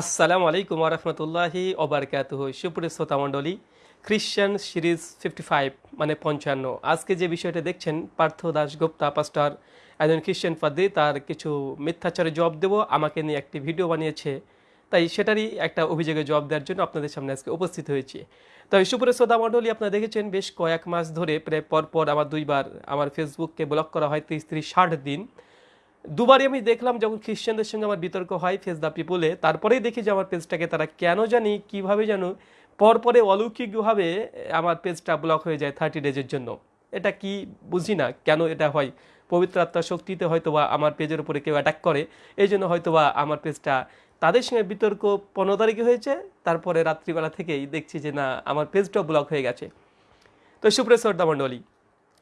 আসসালামু আলাইকুম রহমতুল্লাহি ওবরকাতুহ সুপ্রিয় শ্রোতা মণ্ডলী খ্রিশ্চান সিরিজ ফিফটি ফাইভ মানে পঞ্চান্ন। আজকে যে বিষয়টা দেখছেন, পার্থ দাস গুপ্তা পাস্টার একজন খ্রিশ্চান পাদ্রী তার কিছু মিথ্যাচারে জবাব দেব। আমাকে নিয়ে একটি ভিডিও বানিয়েছে। তাই সেটারই একটা অভিযোগে জবাব দেওয়ার জন্য আপনাদের সামনে আজকে উপস্থিত হয়েছি। তবে সুপ্রিয় শ্রোতা মণ্ডলী, আপনারা দেখেছেন, বেশ কয়েক মাস ধরে, প্রায় পরপর আমার দুইবার আমার ফেসবুককে ব্লক করা হয়, তিরিশ তিরিশ ষাট দিন। দুবারই আমি দেখলাম যখন খ্রিশ্চানদের সঙ্গে আমার বিতর্ক হয় ফেস দ্য পিপুলে তারপরেই দেখি যে আমার পেজটাকে তারা কেন জানি, কীভাবে জানো, পরপরে অলৌকিকভাবে আমার পেজটা ব্লক হয়ে যায় থার্টি ডেজের জন্য। এটা কি বুঝি না, কেন এটা হয়? পবিত্র আত্মার শক্তিতে হয়তো বা আমার পেজের উপরে কেউ অ্যাটাক করে এই জন্য হয়তো বা আমার পেজটা তাদের সঙ্গে বিতর্ক পনেরো তারিখে হয়েছে, তারপরে রাত্রিবেলা থেকেই দেখছি যে না, আমার পেজটাও ব্লক হয়ে গেছে। তো সুপ্রিয় শ্রদ্ধা মণ্ডলী,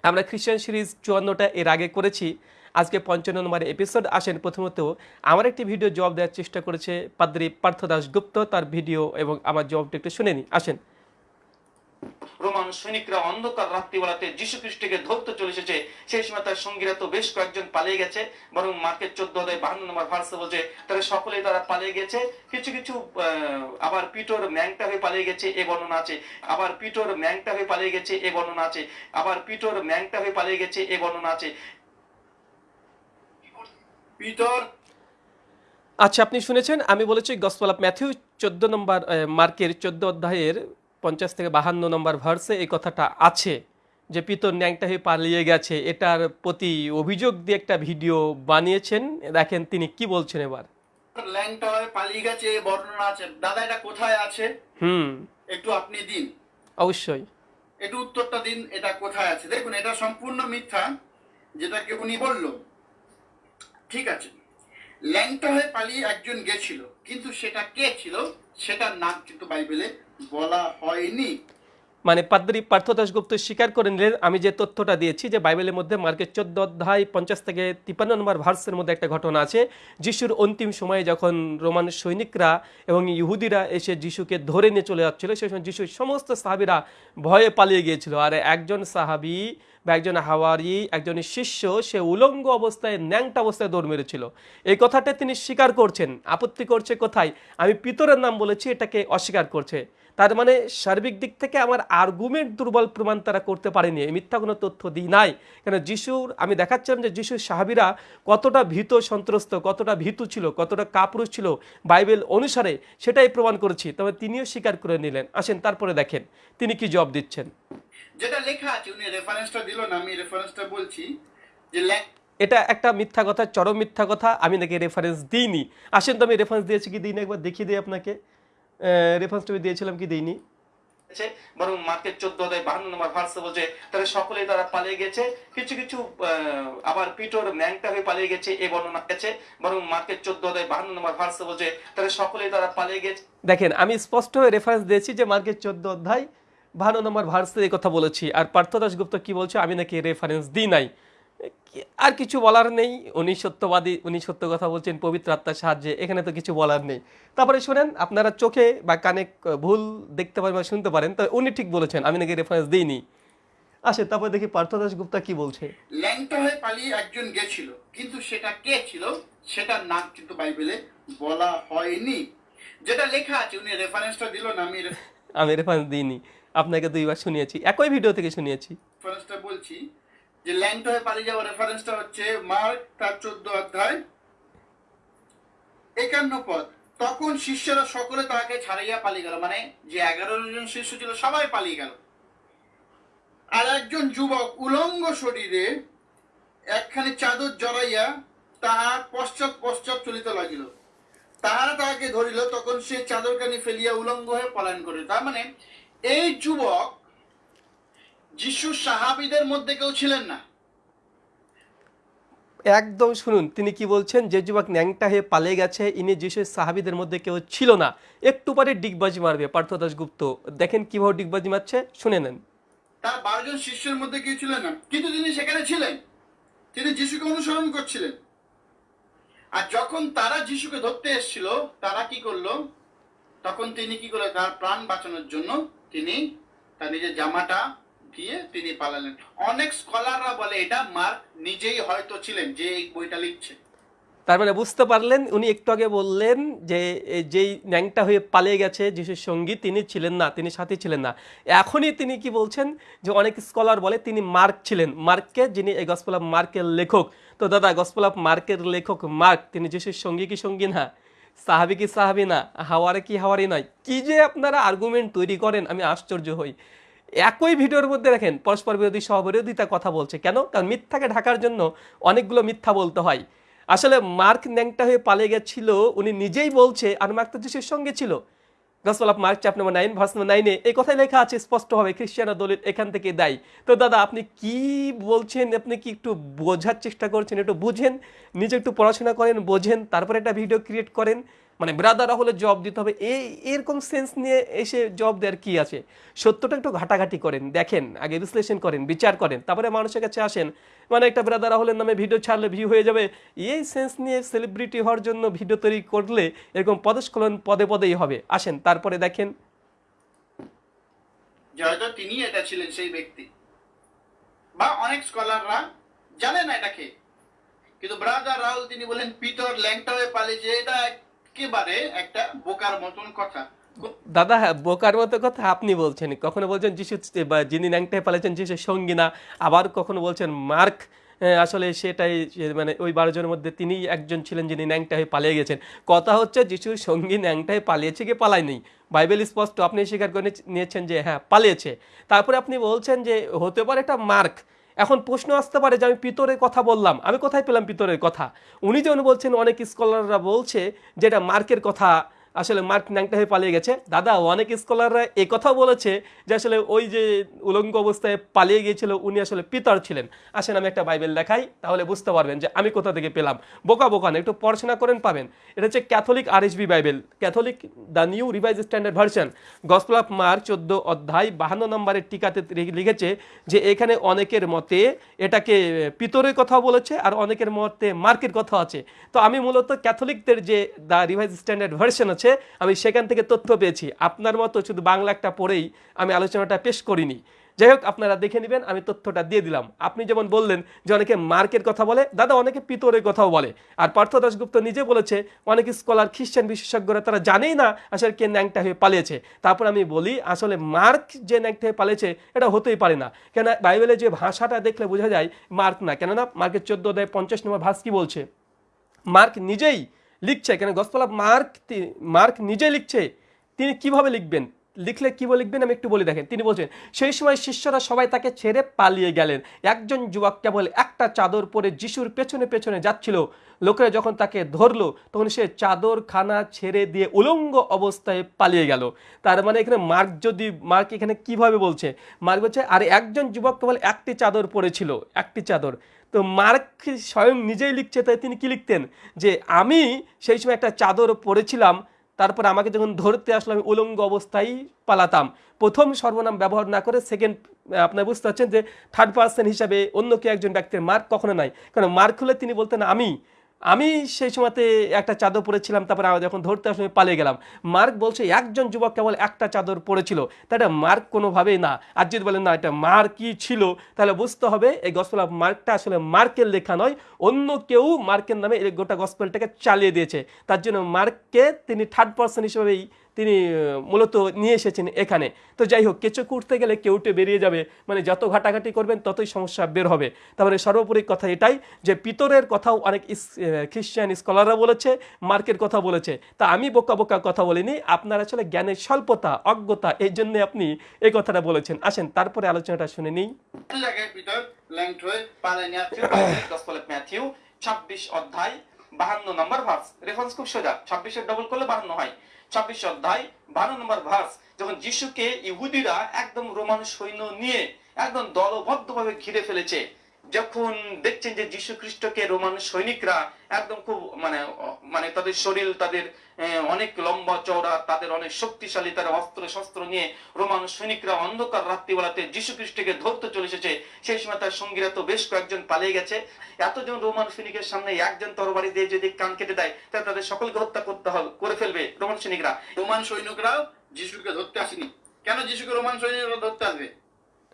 আমরা খ্রিশ্চান সিরিজ চুয়ান্নটা এর আগে করেছি আজকে পঞ্চান্ন নম্বর এপিসোড আসেন প্রথমত আমার একটি ভিডিও জবাব দেওয়ার চেষ্টা করেছে পাদ্রী পার্থ দাস গুপ্ত, তার ভিডিও এবং আমার জবাবটা একটু শুনে নিই আসেন। রোমান সৈনিকরা অন্ধকার রাত্রিবেলাতে যিশু খ্রিস্টকে ধরতে চলে এসেছে। সেই সময় তার সঙ্গীরা তো বেশ কয়েকজন পালিয়ে গেছে, বরং মার্কেট চোদ্দ বাহান্ন নম্বর ভার্সে বলছে, তারা সকলেই তারা পালিয়ে গেছে। কিছু কিছু আবার পিটোর ম্যাংটা হয়ে পালিয়ে গেছে, এ বর্ণনা আছে। আবার পিটোর ম্যাংটা হয়ে পালিয়ে গেছে, এ বর্ণনা আছে। আবার পিটোর ম্যাংটা হয়ে পালিয়ে গেছে, এ বর্ণনা আছে। পিতর আচ্ছা আপনি শুনেছেন আমি বলেছি গসপাল অফ ম্যাথিউ চোদ্দ নম্বর মার্কের চোদ্দ অধ্যায়ের পঞ্চাশ থেকে বাহান্ন নম্বর ভার্সে এই কথাটা আছে যে পিতর ন্যাংটা হয়ে পালিয়ে গেছে। এটার প্রতি অভিযোগ দিয়ে একটা ভিডিও বানিয়েছেন। দেখেন তিনি কি বলছেন এবার। ল্যাংটা হয়ে পালিয়ে গেছে এই বর্ণনা আছে। দাদা এটা কোথায় আছে? হুম। একটু আপনি দিন। অবশ্যই। একটু উত্তরটা দিন এটা কোথায় আছে? দেখুন এটা সম্পূর্ণ মিথ্যা যেটাকে উনি বলল। ঠিক আছে। ল্যাংটা হয়ে পালিয়ে একজন গেছিল, কিন্তু সেটা কে ছিল, সেটার নাম কিন্তু বাইবেলে বলা হয়নি। মানে পাদ্রী পার্থ দাসগুপ্ত স্বীকার করে নিলেন আমি যে তথ্যটা দিয়েছি যে বাইবেলের মধ্যে মার্কেট চোদ্দ অধ্যায় পঞ্চাশ থেকে তিপ্পান্ন নম্বর ভার্সের মধ্যে একটা ঘটনা আছে। যিশুর অন্তিম সময়ে যখন রোমান সৈনিকরা এবং ইহুদিরা এসে যিশুকে ধরে নিয়ে চলে যাচ্ছিল, সেই সময় যিশুর সমস্ত সাহাবিরা ভয়ে পালিয়ে গিয়েছিল। আর একজন সাহাবি বা একজন হাওয়ারি, একজন শিষ্য, সে উলঙ্গ অবস্থায়, ন্যাংটা অবস্থায় দৌড় মেরেছিল। এই কথাটা তিনি স্বীকার করছেন। আপত্তি করছে কোথায়? আমি পিতরের নাম বলেছি, এটাকে অস্বীকার করছে। তার মানে সার্বিক দিক থেকে আমার আর্গুমেন্ট দুর্বল প্রমাণ তারা করতে পারেনি। মিথ্যা কোনো তথ্য দিই নাই। কেন যিশুর আমি দেখাচ্ছিলাম যে যিশুর সাহাবিরা কতটা ভীত সন্ত্রস্ত কতটা ভীতু ছিল কতটা কাপুরুষ ছিল বাইবেল অনুসারে সেটাই প্রমাণ করেছি। তবে তিনিও স্বীকার করে নিলেন। আসেন তারপরে দেখেন তিনি কি জবাব দিচ্ছেন। যেটা লেখা আছে উনি রেফারেন্সটা দিল না আমি রেফারেন্সটা বলছি যে এটা একটা মিথ্যা কথা চরম মিথ্যা কথা আমি নাকি রেফারেন্স দিইনি। আসেন তো আমি রেফারেন্স দিয়েছি কি দিইনি? একবার দেখিয়ে দিই আপনাকে। রেফারেন্সটা আমি দিয়েছিলাম কি দিইনি? গেছে বরং মার্কেট চোদ্দ অধ্যায় বাহান্ন নম্বর ভার্সে বলছে তারা সকলেই তারা পালিয়ে গেছে। কিছু কিছু আবার পিটোর ম্যাংটা হয়ে পালিয়ে গেছে এ বর্ণনা গেছে বরং মার্কেট চোদ্দ অধ্যায় বাহান্ন নম্বর ভার্সে বলছে তারা সকলেই তারা পালিয়ে গেছে। দেখেন আমি স্পষ্ট হয়ে রেফারেন্স দিয়েছি যে মার্কেট চোদ্দ অধ্যায় বাহান্ন নম্বর ভার্সে এই কথা বলেছি। আর পার্থ দাসগুপ্ত কি বলছে আমি নাকি রেফারেন্স দিই নাই। আর কিছু বলার নেই। উনি সত্যবাদী উনি সত্য কথা বলছেন পবিত্র আত্মার সাহায্যে। এখানে তো কিছু বলার নেই। তারপরে শোনেন আপনারা চোখে বা কানে ভুল দেখতে পারেন বা শুনতে পারেন তবে উনি ঠিক বলেছেন আমি নাকি রেফারেন্স দিইনি। আসে তারপরে দেখি পার্থ দাসগুপ্তা কি বলছে। ল্যাংটা হয়ে পালিয়ে একজন গেছিল কিন্তু সেটা কে ছিল? সেটার নাম কিন্তু বাইবেলে বলা হয়নি। যেটা লেখা আছে উনি রেফারেন্সটা দিল না আমি আমি রেফারেন্স দিইনি। আপনাকে দুইবার শুনিয়েছি একই ভিডিও থেকে শুনিয়েছি। রেফারেন্সটা বলছি যে ল্যাংটা হয়ে পালিয়ে যাওয়ার রেফারেন্সটা হচ্ছে মার্ক তার চোদ্দ অধ্যায়। একান্ন পদ। তখন শিষ্যরা সকলে তাকে ছাড়াইয়া পালিয়ে গেল। মানে যে এগারো জন শিষ্য ছিল, সবাই পালিয়ে গেল। আর একজন যুবক উলঙ্গ শরীরে একখানি চাদর জড়াইয়া তাহার পশ্চাৎ পশ্চাৎ চলিতে লাগিল। তাহারা তাহাকে ধরিল, তখন সে চাদরখানি ফেলিয়া উলঙ্গ হয়ে পলায়ন করিল। তার মানে এই যুবক যিশুর সাহাবিদের মধ্যে কেউ ছিলেন না। একদম শুনুন তিনি কি বলছেন? যে যুবক ন্যাংটা হয়ে পালিয়ে গেছে ইনি যিশুর সাহাবিদের মধ্যে কেউ ছিল না। একটু পরে ডিগবাজি মারবে পার্থ দাসগুপ্ত দেখেন কীভাবে ডিগবাজি মারছে শুনে নেন। তার বারো জন শিষ্যের মধ্যে কেউ ছিলেন না। কিন্তু তিনি সেখানে ছিলেন। তিনি যিশুকে অনুসরণ করছিলেন। আর যখন তারা যিশুকে ধরতে এসেছিল তারা কি করল? তখন তিনি কি করলেন? তার প্রাণ বাঁচানোর জন্য তিনি তার নিজের জামাটা দিয়ে তিনি পালালেন। অনেক স্কলাররা বলে, এটা মার্ক নিজেই হয়তো ছিলেন যে এই বইটা লিখছে। তার মানে বুঝতে পারলেন, উনি একটু আগে বললেন যে যেই ন্যাংটা হয়ে পালিয়ে গেছে যিশুর সঙ্গী, তিনি ছিলেন না, তিনি সাথী ছিলেন না। এখনই তিনি কি বলছেন যে, অনেক স্কলার বলে তিনি মার্ক ছিলেন। মার্ককে যিনি এই গসপেল অফ মার্কের লেখক, তো দাদা গসপেল অফ মার্কের লেখক মার্ক, তিনি যিশুর সঙ্গী কি সঙ্গী না? সাহাবি কি সাহাবি না? হাওয়ারে কি হাওয়ারি নয়। কি যে আপনারা আর্গুমেন্ট তৈরি করেন, আমি আশ্চর্য হই। একই ভিডিওর মধ্যে দেখেন, পরস্পর বিরোধী, সহবিরোধিতা কথা বলছে। কেন? কারণ মিথ্যাকে ঢাকার জন্য অনেকগুলো মিথ্যা বলতে হয়। আসলে মার্ক ন্যাংটা হয়ে পালিয়ে গেছিল, উনি নিজেই বলছে আর মার্ক তো যিশুর সঙ্গে ছিল। Gospel of Mark, chapter number nine, verse number নাইনে, এই কথাই লেখা আছে স্পষ্টভাবে খ্রিস্টান দলিল এখান থেকে দেয়। তো দাদা, আপনি কি বলছেন? আপনি কি একটু বোঝার চেষ্টা করছেন? একটু বুঝেন, নিজে একটু পড়াশোনা করেন, বোঝেন, তারপরে একটা ভিডিও ক্রিয়েট করেন। মানে ব্রাদার হলে জব দিতে হবে। এই, এরকম সেন্স নিয়ে এসে জব দেওয়ার কি আছে? সত্যটা একটু ঘাটাঘাটি করেন, দেখেন, আগে বিশ্লেষণ করেন, বিচার করেন, তারপরে মানুষের কাছে আসেন। মানে একটা ব্রাদার হলের নামে ভিডিও ছাড়লে ভিউ হয়ে যাবে। এই সেন্স নিয়ে সেলিব্রিটি হওয়ার জন্য ভিডিও তৈরি করলে এরকম পদস্খলন পদে পদেই হবে। আসেন, তারপরে দেখেন। তিনি এটা ছিলেন সেই ব্যক্তি। বা অনেক স্কলাররা জানে এটাকে। কিন্তু ব্রাদার রাহুল তিনি বলেন, পিতর ল্যাংটা হয়ে পালিয়েছে এটা একেবারে একটা বোকার মতন কথা। দাদা হ্যাঁ বোকার মতো কথা আপনি বলছেন কখনো বলছেন যিশু যিনি ন্যাংটায় পালিয়েছেন যিশুর সঙ্গী না, আবার কখনো বলছেন মার্ক আসলে সেটাই মানে ওই বারো জনের মধ্যে তিনি একজন ছিলেন যিনি ন্যাংটা হয়ে পালিয়ে গেছেন। কথা হচ্ছে যিশুর সঙ্গী ন্যাংটায় পালিয়েছে কি পালায়নি বাইবেল স্পষ্ট আপনি স্বীকার করে নিয়েছেন যে হ্যাঁ পালিয়েছে। তারপরে আপনি বলছেন যে, হতে পারে একটা মার্ক এখন প্রশ্ন আসতে পারে যে আমি পিতরের কথা বললাম, আমি কোথায় পেলাম পিতরের কথা? উনি যেমন বলছেন, অনেক স্কলাররা বলছে যেটা মার্কের কথা আসলে মার্ক ন্যাংটা হয়ে পালিয়ে গেছে। দাদা, অনেক স্কলাররা এ কথাও বলেছে যে আসলে ওই যে উলঙ্গ অবস্থায় পালিয়ে গিয়েছিল, উনি আসলে পিতর ছিলেন। আসেন, আমি একটা বাইবেল দেখাই, তাহলে বুঝতে পারবেন যে আমি কোথা থেকে পেলাম। বোকা বোকা না, একটু পড়াশোনা করেন, পাবেন। এটা হচ্ছে Catholic RSV Bible. Catholic, the new revise standard version. Gospel of Mark চোদ্দ অধ্যায় বাহান্ন নম্বরের টিকাতে লিখেছে যে এখানে অনেকের মতে এটাকে পিতরের কথা বলেছে আর অনেকের মতে মার্কের কথা আছে। তো আমি মূলত ক্যাথলিকদের যে দ্য রিভাইজ স্ট্যান্ডার্ড ভার্সন আছে আমি সেখান থেকে তথ্য পেয়েছি। আপনার মতো শুধু বাংলা একটা পড়েই আমি আলোচনাটা পেশ করিনি। যাই হোক, আপনারা দেখে নেবেন, আমি তথ্যটা দিয়ে দিলাম। আপনি যেমন বললেন যে অনেকে মার্কের কথা বলে, দাদা অনেকে পিতরের কথাও বলে। আর পার্থ দাশগুপ্ত নিজে বলেছে, অনেক স্কলার, খ্রিস্টান বিশেষজ্ঞরা তারা জানেই না আসলে কে ন্যাংটা হয়ে পালিয়েছে। তারপর আমি বলি, আসলে মার্ক যে ন্যাংটা হয়ে পালিয়েছে, এটা হতেই পারে না। কেন বাইবেলে যে ভাষাটা দেখলে বোঝা যায়, মার্ক না। কেননা মার্কের চোদ্দ অধ্যায় পঞ্চাশ নম্বর ভাস কি বলছে? মার্ক নিজেই লিখছে, কেন গসপাল মার্ক মার্ক নিজেই লিখছে, তিনি কীভাবে লিখবেন? লিখলে কীভাবে লিখবেন? আমি একটু বলে দেখেন, তিনি বলছেন, সেই সময় শিষ্যরা সবাই তাকে ছেড়ে পালিয়ে গেলেন। একজন যুবক কেবল একটা চাদর পরে যিশুর পেছনে পেছনে যাচ্ছিল। লোকেরা যখন তাকে ধরলো, তখন সে চাদর খানা ছেড়ে দিয়ে উলঙ্গ অবস্থায় পালিয়ে গেল। তার মানে এখানে মার্ক যদি, মার্ক এখানে কীভাবে বলছে? মার্ক বলছে, আর একজন যুবক কেবল একটি চাদর পরেছিল, একটি চাদর। তো মার্ক স্বয়ং নিজেই লিখছে, তাই তিনি কি লিখতেন? যে আমি সেই সময় একটা চাদর পরেছিলাম, তারপর আমাকে যখন ধরতে আসলো, আমি উলঙ্গ অবস্থায় পালাতাম। প্রথম সর্বনাম ব্যবহার না করে সেকেন্ড আপনার বুঝতে পারছেন যে থার্ড পার্সন হিসাবে অন্য কেউ একজন ব্যক্তির মার্ক কখনো নাই। কারণ মার্ক হলে তিনি বলতেন আমি। আমি সেই সময়তে একটা চাদর পরেছিলাম, তারপরে আমি যখন ধরতে আসলে পালিয়ে গেলাম। মার্ক বলছে, একজন যুবক কেবল একটা চাদর পরেছিল। তা এটা মার্ক কোনোভাবেই না। আর যদি বলেন, না, এটা মার্কই ছিল, তাহলে বুঝতে হবে এই গসপেল অফ মার্কটা আসলে মার্কের লেখা নয়, অন্য কেউ মার্কের নামে এই গোটা গসপেলটাকে চালিয়ে দিয়েছে। তার জন্য মার্ককে তিনি থার্ড পার্সন হিসেবেই তিনি মূলত নিয়ে এসেছেন এখানে। তো যাই হোক কেঁচো করতে গেলে কেউটে বেরিয়ে যাবে। মানে যত ঘাটাঘাটি করবেন, ততই সমস্যা বের হবে। তারপরে সর্বোপরি কথা এটাই যে, পিতরের কথাও অনেক খ্রিস্টান স্কলাররা বলেছে, মার্কের কথা বলেছে। তা আমি বোকা বোকা কথা বলিনি, আপনার আসলে জ্ঞানের স্বল্পতা, অজ্ঞতা, এই জন্য আপনি এই কথাটা বলেছেন। আসেন, তারপরে আলোচনাটা শুনে নিই। 26 অধ্যায় 52 নম্বর ভার্স রেফারেন্স খুব সোজা। 26 এর ডবল করলে 52 হয়। 26 অধ্যায় বারো নম্বর ভার্স যখন যিশুকে ইহুদিরা একদম রোমান সৈন্য নিয়ে একদম দলবদ্ধভাবে ঘিরে ফেলেছে যখন দেখছেন যে যীশু খ্রিস্টকে রোমান সৈনিকরা একদম খুব মানে মানে তাদের শরীর, তাদের অনেক লম্বা চওড়া, তাদের অনেক শক্তিশালী তারা অস্ত্র, শস্ত্র নিয়ে রোমান সৈনিকরা অন্ধকার রাত্রিবেলাতে যীশু খ্রিস্টকে ধরতে চলে এসেছে। সেই সময় তার সঙ্গীরা তো বেশ কয়েকজন পালিয়ে গেছে। এতজন রোমান সৈনিকের সামনে একজন তরবারি দিয়ে যদি কান কেটে দেয়, তাহলে তাদের সকলকে হত্যা করতে হবে করে ফেলবে রোমান সৈনিকরা। রোমান সৈনিকরাও যিশুকে ধরতে আসেনি। কেন যিশুকে রোমান সৈনিকরা ধরতে আসবে?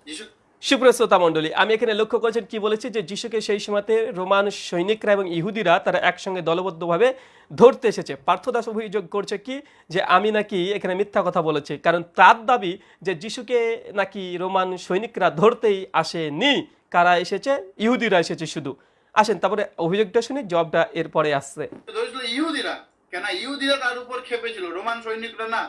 যিশু সুপ্রশ্রোতা মণ্ডলী, আমি এখানে লক্ষ্য করেছেন কি বলেছি যে যিশুকে সেই সময়তে রোমান সৈনিকরা এবং ইহুদিরা তারা একসঙ্গে দলবদ্ধভাবে ধরতে এসেছে। পার্থদাস অভিযোগ করছে কি যে আমি নাকি এখানে মিথ্যা কথা বলেছি, কারণ তার দাবি যে যিশুকে নাকি রোমান সৈনিকরা ধরতেই আসেনি, কারা এসেছে? ইহুদিরা এসেছে শুধু। আসেন, তারপরে অভিযোগটা শুনি জবটা এরপরে আসছে। ইহুদিরা। কেন? ইহুদিরা তার উপর খেপেছিল রোমান সৈনিকরা না।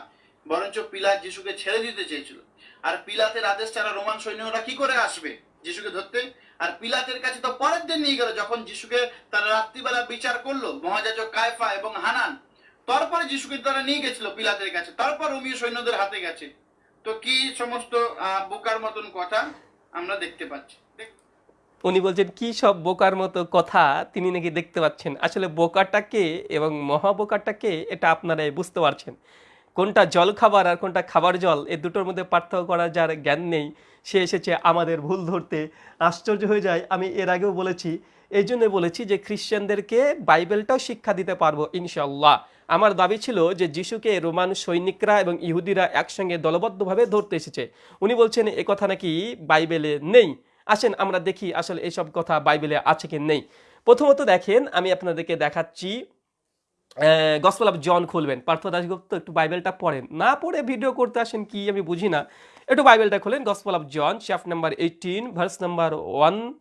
বরঞ্চ পিলাত যিশুকে ছেড়ে দিতে চেয়েছিল। আর পিলাতের আদেশ ছাড়া রোমান সৈন্যরা কি করে আসবে যিশুকে ধরতে? আর পিলাতের কাছে তো পরের দিন নিয়ে গেল যখন যিশুকে তারা রাত্রিবেলা বিচার করল মহাজাজক কায়ফা এবং হানান। তারপরে যিশুকে তারা নিয়ে গেছিল পিলাতের কাছে। তারপর রোমীয় সৈন্যদের হাতে গেছে। তো কি সমস্ত বোকার মতন কথা আমরা দেখতে পাচ্ছি? উনি বলছেন, কি সব বোকার মতো কথা তিনি নাকি দেখতে পাচ্ছেন? আসলে বোকাটাকে এবং মহাবোকাটাকে এটা আপনারাই বুঝতে পারছেন। কোনটা জল খাবার আর কোনটা খাবার জল, এই দুটোর মধ্যে পার্থক্য করার যার জ্ঞান নেই, সে এসেছে আমাদের ভুল ধরতে। আশ্চর্য হয়ে যায়, আমি এর আগেও বলেছি, এই জন্য বলেছি যে খ্রিশ্চানদেরকে বাইবেলটাও শিক্ষা দিতে পারব ইনশাল্লাহ আমার দাবি ছিল যে যিশুকে রোমান সৈনিকরা এবং ইহুদিরা একসঙ্গে দলবদ্ধভাবে ধরতে এসেছে। উনি বলছেন, এ কথা নাকি বাইবেলে নেই? আসেন, আমরা দেখি আসলে এসব কথা বাইবেলে আছে কি নেই। প্রথমত দেখেন, আমি আপনাদেরকে দেখাচ্ছি গসপেল অফ জন খুলবেন। পার্থ দাসগুপ্ত একটু বাইবেলটা পড়েন। না পড়ে ভিডিও করতে আসেন কি আমি বুঝি না। একটু বাইবেলটা খুলেন gospel of John chapter number eighteen verse number one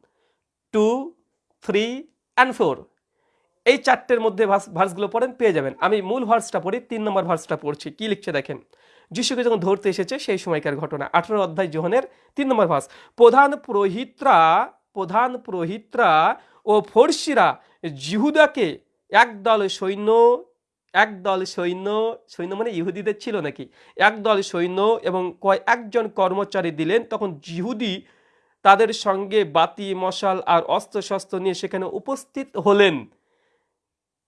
two three and four এই চারটের মধ্যে ভার্স- ভার্সগুলো পড়েন, পেয়ে যাবেন। আমি মূল ভার্সটা পড়ি, তিন নম্বর ভার্সটা পড়ছি। কি লিখছে দেখেন? যিশুকে যখন ধরতে এসেছে, সেই সময়কার ঘটনা। আঠারো অধ্যায় যোহনের তিন নম্বর ভার্স। প্রধান পুরোহিতরা প্রধান পুরোহিতরা ও ফর্সিরা, জিহুদাকে একদল সৈন্য একদল সৈন্য সৈন্য মানে ইহুদিদের ছিল নাকি? একদল সৈন্য এবং কয়, একজন কর্মচারী দিলেন, তখন জিহুদি তাদের সঙ্গে বাতি, মশাল আর অস্ত্র শস্ত্র নিয়ে সেখানে উপস্থিত হলেন।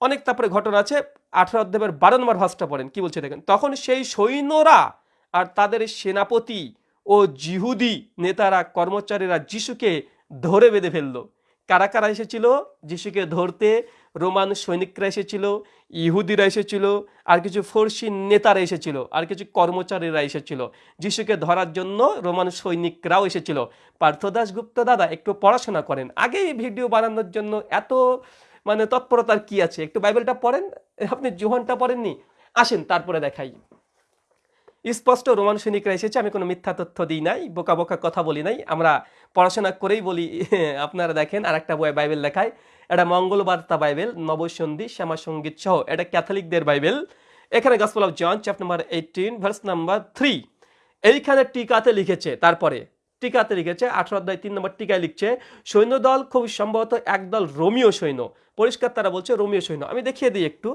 অনেক তারপরে ঘটনা আছে, আঠারো অধ্যায়ের বারো নম্বর ভাষটা পড়েন, কি বলছে দেখেন? তখন সেই সৈন্যরা আর তাদের সেনাপতি ও জিহুদি নেতারা, কর্মচারীরা যিশুকে ধরে বেঁধে ফেলল। কারা কারা এসেছিল? যিশুকে ধরতে রোমান সৈনিকরা এসেছিল, ইহুদিরা এসেছিল, আর কিছু ফর্সি নেতারা এসেছিল, আর কিছু কর্মচারীরা এসেছিল। যিশুকে ধরার জন্য রোমান সৈনিকরাও এসেছিল। পার্থদাস গুপ্ত দাদা, একটু পড়াশোনা করেন। আগে ভিডিও বানানোর জন্য এত মানে তৎপরতার কি আছে? একটু বাইবেলটা পড়েন? আপনি জোহনটা পড়েননি? আসেন, তারপরে দেখাই। স্পষ্ট, রোমান সৈনিকরা এসেছে, আমি কোনো মিথ্যা তথ্য দিই নাই, বোকা বোকা কথা বলি নাই। আমরা পড়াশোনা করেই বলি, আপনারা দেখেন আর একটা বই বাইবেল দেখায় এটা মঙ্গলবার্তা বাইবেল, নবসন্ধি শ্যামা সংগীত সহ এটা ক্যাথলিকদের বাইবেল। এখানে gospel of John chapter number eighteen verse number three এইখানে টিকাতে লিখেছে, তারপরে টিকাতে লিখেছে, আঠারো অধ্যায় তিন নম্বর টিকায় লিখছে, সৈন্যদল খুব সম্ভবত একদল রোমিও সৈন্য। পরিষ্কার তারা বলছে রোমিও সৈন্য। আমি দেখিয়ে দিই একটু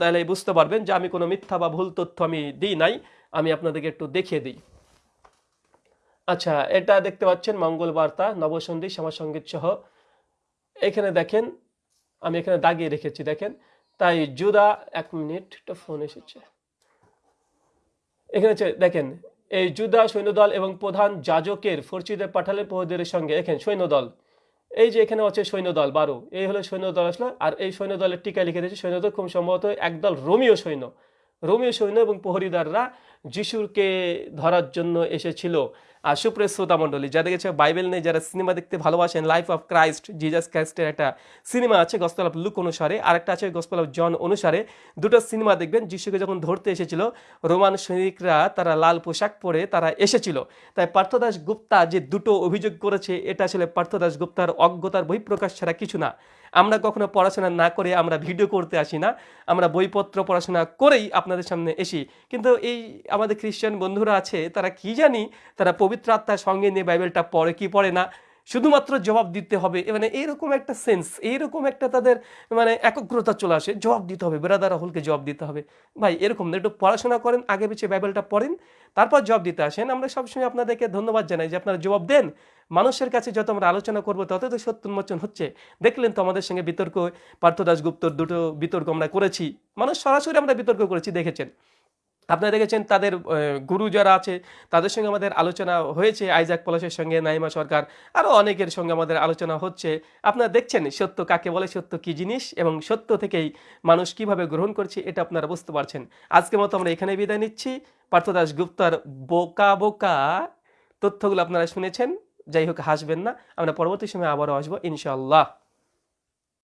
তাহলে বুঝতে পারবেন যে আমি কোনো মিথ্যা বা ভুল তথ্য আমি দিই নাই, আমি আপনাদেরকে একটু দেখিয়ে দিই। আচ্ছা এটা দেখতে পাচ্ছেন মঙ্গল বার্তা নবসন্ধি সমাসঙ্গীত সহ এখানে দেখেন, আমি এখানে দাগিয়ে রেখেছি, দেখেন। তাই জুদা এক মিনিট, একটা ফোন এসেছে। এখানে দেখেন, এই জুদা সৈন্যদল এবং প্রধান যাজকের ফরচিদের পাঠালে প্রহদের সঙ্গে এখানে সৈন্যদল। এই যে এখানে আছে সৈন্যদল, বারো। এই হলো সৈন্যদল আসলো, আর এই সৈন্যদলের টিকায় লিখে দিয়েছে সৈন্যদল, খুব সম্ভবত একদল রোমিও সৈন্য। রোমিও সৈন্য এবং প্রহরীদাররা যিশুকে ধরার জন্য এসেছিল। আর সুপ্রিয় শ্রোতা মণ্ডলী, যাদের কাছে বাইবেল নেই, যারা সিনেমা দেখতে ভালোবাসেন লাইফ অফ ক্রাইস্ট জিজাস ক্রাইস্টের একটা সিনেমা আছে গসপেল অফ লুক অনুসারে। আর একটা আছে গসপেল অফ জন অনুসারে। দুটো সিনেমা দেখবেন, যিশুকে যখন ধরতে এসেছিল, রোমান সৈনিকরা তারা লাল পোশাক পরে তারা এসেছিল। তাই পার্থদাস গুপ্তা যে দুটো অভিযোগ করেছে, এটা আসলে পার্থদাস গুপ্তার অজ্ঞতার বহিঃপ্রকাশ ছাড়া কিছু না। আমরা কখনো পড়াশোনা না করে আমরা ভিডিও করতে আসি না, আমরা বইপত্র পড়াশোনা করেই আপনাদের সামনে এসি। কিন্তু এই আমাদের খ্রিস্টান বন্ধুরা আছে, তারা কি জানি, তারা পবিত্র আত্মার সঙ্গে নিয়ে বাইবেলটা পড়ে কি পড়ে না, শুধুমাত্র জবাব দিতে হবে। মানে এইরকম একটা সেন্স এইরকম একটা তাদের মানে একগ্রতা চলে আসে, জবাব দিতে হবে বেরাদার রাহুলকে জবাব দিতে হবে। ভাই, এরকম না, একটু পড়াশোনা করেন, আগে পিছিয়ে বাইবেলটা পড়েন, তারপর জবাব দিতে আসেন। আমরা সবসময় আপনাদেরকে ধন্যবাদ জানাই যে আপনারা জবাব দেন। মানুষের কাছে যত আমরা আলোচনা করব তত তো সত্য উন্মোচন হচ্ছে। দেখলেন তো আমাদের সঙ্গে বিতর্ক, পার্থ দাসগুপ্তর দুটো বিতর্ক আমরা করেছি। মানুষ সরাসরি আমরা বিতর্ক করেছি, দেখেছেন। আপনারা দেখেছেন তাদের গুরু যারা আছে, তাদের সঙ্গে আমাদের আলোচনা হয়েছে, আইজাক পলাশের সঙ্গে, নাইমা সরকার আরও অনেকের সঙ্গে আমাদের আলোচনা হচ্ছে। আপনারা দেখছেন সত্য কাকে বলে, সত্য কি জিনিস, এবং সত্য থেকেই মানুষ কীভাবে গ্রহণ করছে, এটা আপনারা বুঝতে পারছেন। আজকে মতো আমরা এখানে বিদায় নিচ্ছি। পার্থদাস গুপ্তার বোকা বোকা তথ্যগুলো আপনারা শুনেছেন। যাই হোক হাসবেন না। আমরা পরবর্তী সময় আবারও আসব ইনশাআল্লাহ।